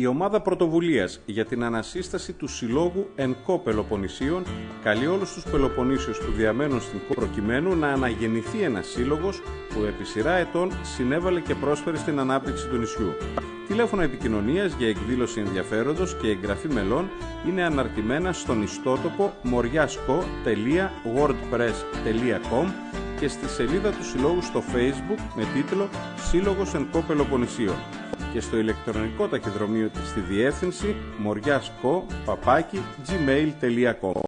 Η ομάδα πρωτοβουλίας για την ανασύσταση του Συλλόγου ΕΝΚΟ Πελοποννησίων καλεί όλους τους Πελοποννήσιους που διαμένουν στην ΚΟ προκειμένου να αναγεννηθεί ένας σύλλογος που επί σειρά ετών συνέβαλε και πρόσφερε στην ανάπτυξη του νησιού. Τηλέφωνα επικοινωνίας για εκδήλωση ενδιαφέροντος και εγγραφή μελών είναι αναρτημένα στον ιστότοπο moriasco.wordpress.com και στη σελίδα του Συλλόγου στο Facebook με τίτλο Σύλλογος ΕΝΚΟ Πελοποννησίων και στο ηλεκτρονικό ταχυδρομείο της στη διεύθυνση moriasco.gmail.com